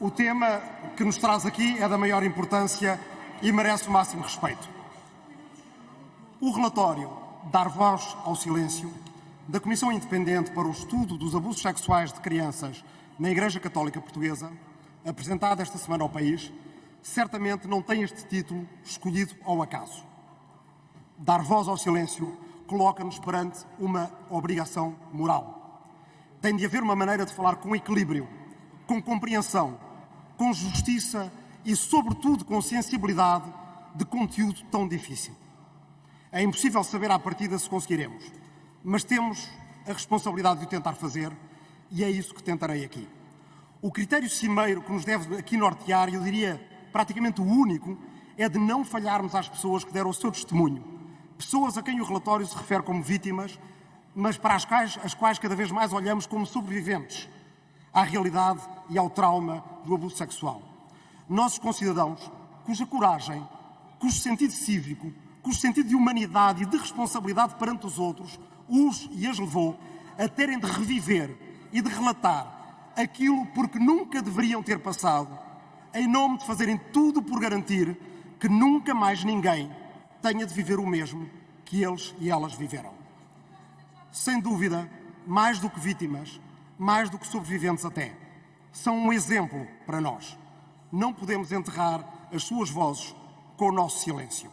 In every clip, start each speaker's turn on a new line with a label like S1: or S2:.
S1: O tema que nos traz aqui é da maior importância e merece o máximo respeito. O relatório Dar Voz ao Silêncio da Comissão Independente para o Estudo dos Abusos Sexuais de Crianças na Igreja Católica Portuguesa, apresentado esta semana ao país, certamente não tem este título escolhido ao acaso. Dar voz ao silêncio coloca-nos perante uma obrigação moral. Tem de haver uma maneira de falar com equilíbrio, com compreensão, com justiça e, sobretudo, com sensibilidade de conteúdo tão difícil. É impossível saber à partida se conseguiremos, mas temos a responsabilidade de o tentar fazer e é isso que tentarei aqui. O critério cimeiro que nos deve aqui nortear, eu diria praticamente o único, é de não falharmos às pessoas que deram o seu testemunho. Pessoas a quem o relatório se refere como vítimas, mas para as quais, as quais cada vez mais olhamos como sobreviventes à realidade e ao trauma do abuso sexual. Nossos concidadãos, cuja coragem, cujo sentido cívico, cujo sentido de humanidade e de responsabilidade perante os outros os e as levou a terem de reviver e de relatar aquilo porque nunca deveriam ter passado, em nome de fazerem tudo por garantir que nunca mais ninguém tenha de viver o mesmo que eles e elas viveram. Sem dúvida, mais do que vítimas, mais do que sobreviventes até, são um exemplo para nós. Não podemos enterrar as suas vozes com o nosso silêncio.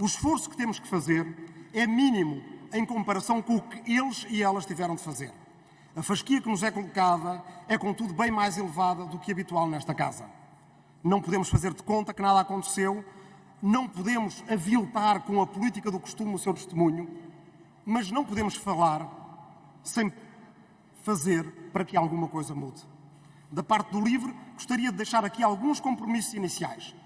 S1: O esforço que temos que fazer é mínimo em comparação com o que eles e elas tiveram de fazer. A fasquia que nos é colocada é, contudo, bem mais elevada do que habitual nesta casa. Não podemos fazer de conta que nada aconteceu, não podemos aviltar com a política do costume o seu testemunho, mas não podemos falar sem fazer para que alguma coisa mude. Da parte do LIVRE, gostaria de deixar aqui alguns compromissos iniciais.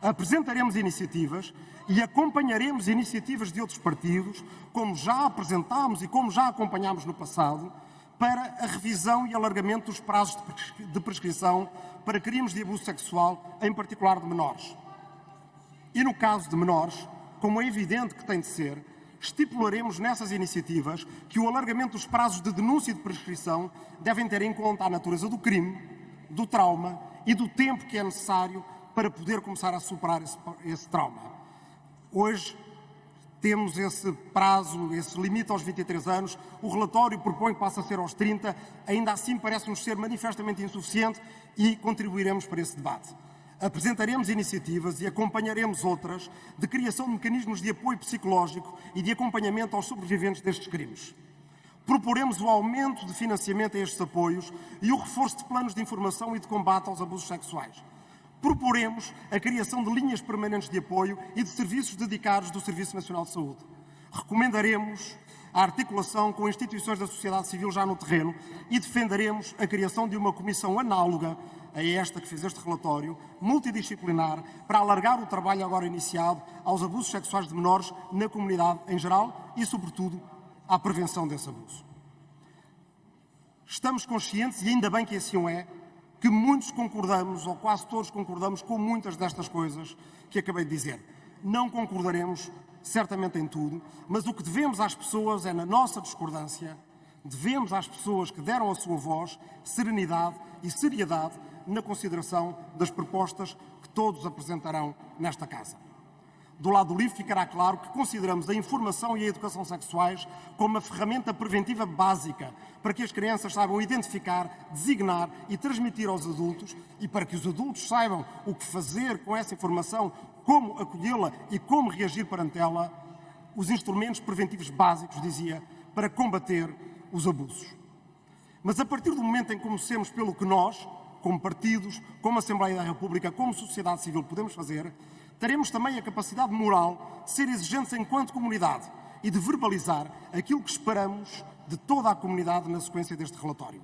S1: Apresentaremos iniciativas e acompanharemos iniciativas de outros partidos, como já apresentámos e como já acompanhámos no passado, para a revisão e alargamento dos prazos de prescrição para crimes de abuso sexual, em particular de menores. E no caso de menores, como é evidente que tem de ser, estipularemos nessas iniciativas que o alargamento dos prazos de denúncia e de prescrição devem ter em conta a natureza do crime, do trauma e do tempo que é necessário para poder começar a superar esse, esse trauma. Hoje, temos esse prazo, esse limite aos 23 anos, o relatório propõe que passe a ser aos 30, ainda assim parece-nos ser manifestamente insuficiente e contribuiremos para esse debate. Apresentaremos iniciativas e acompanharemos outras de criação de mecanismos de apoio psicológico e de acompanhamento aos sobreviventes destes crimes. Proporemos o aumento de financiamento a estes apoios e o reforço de planos de informação e de combate aos abusos sexuais proporemos a criação de linhas permanentes de apoio e de serviços dedicados do Serviço Nacional de Saúde. Recomendaremos a articulação com instituições da sociedade civil já no terreno e defenderemos a criação de uma comissão análoga a esta que fez este relatório, multidisciplinar, para alargar o trabalho agora iniciado aos abusos sexuais de menores na comunidade em geral e, sobretudo, à prevenção desse abuso. Estamos conscientes, e ainda bem que assim é, que muitos concordamos, ou quase todos concordamos, com muitas destas coisas que acabei de dizer. Não concordaremos certamente em tudo, mas o que devemos às pessoas é, na nossa discordância, devemos às pessoas que deram a sua voz serenidade e seriedade na consideração das propostas que todos apresentarão nesta Casa. Do lado do livro ficará claro que consideramos a informação e a educação sexuais como uma ferramenta preventiva básica para que as crianças saibam identificar, designar e transmitir aos adultos e para que os adultos saibam o que fazer com essa informação, como acolhê-la e como reagir perante ela, os instrumentos preventivos básicos, dizia, para combater os abusos. Mas a partir do momento em que comecemos pelo que nós, como partidos, como Assembleia da República, como sociedade civil, podemos fazer, teremos também a capacidade moral de ser exigentes enquanto comunidade e de verbalizar aquilo que esperamos de toda a comunidade na sequência deste relatório.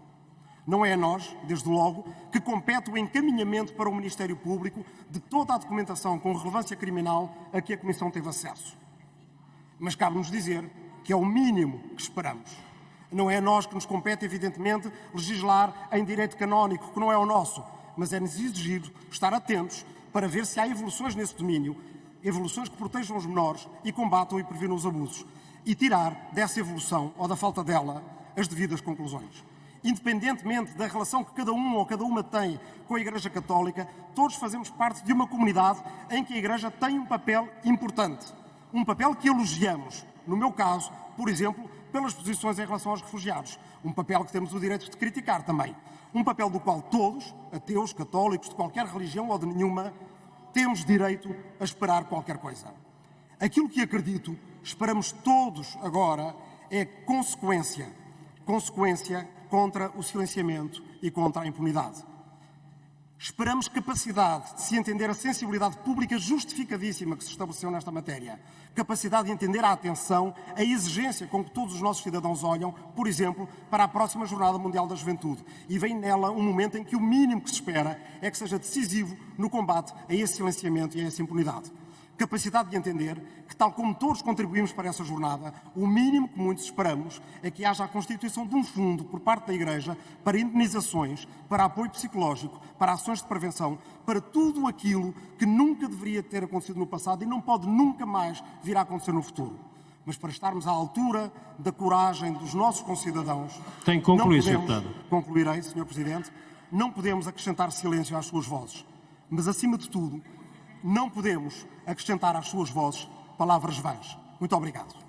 S1: Não é a nós, desde logo, que compete o encaminhamento para o Ministério Público de toda a documentação com relevância criminal a que a Comissão teve acesso. Mas cabe-nos dizer que é o mínimo que esperamos. Não é a nós que nos compete, evidentemente, legislar em direito canónico, que não é o nosso, mas é-nos exigido estar atentos para ver se há evoluções nesse domínio, evoluções que protejam os menores e combatam e previnam os abusos, e tirar dessa evolução, ou da falta dela, as devidas conclusões. independentemente da relação que cada um ou cada uma tem com a Igreja Católica, todos fazemos parte de uma comunidade em que a Igreja tem um papel importante. Um papel que elogiamos. No meu caso, por exemplo, pelas posições em relação aos refugiados. Um papel que temos o direito de criticar também. Um papel do qual todos, ateus, católicos, de qualquer religião ou de nenhuma, temos direito a esperar qualquer coisa. Aquilo que acredito, esperamos todos agora, é consequência. Consequência contra o silenciamento e contra a impunidade. Esperamos capacidade de se entender a sensibilidade pública justificadíssima que se estabeleceu nesta matéria. Capacidade de entender a atenção, a exigência com que todos os nossos cidadãos olham, por exemplo, para a próxima Jornada Mundial da Juventude. E vem nela um momento em que o mínimo que se espera é que seja decisivo no combate a esse silenciamento e a essa impunidade capacidade de entender que, tal como todos contribuímos para essa jornada, o mínimo que muitos esperamos é que haja a constituição de um fundo por parte da Igreja para indenizações, para apoio psicológico, para ações de prevenção, para tudo aquilo que nunca deveria ter acontecido no passado e não pode nunca mais vir a acontecer no futuro. Mas para estarmos à altura da coragem dos nossos concidadãos.
S2: Tem que concluir,
S1: Sr.
S2: Deputado.
S1: Concluirei, Sr. Presidente. Não podemos acrescentar silêncio às suas vozes. Mas, acima de tudo, não podemos acrescentar às suas vozes palavras vãs. Muito obrigado.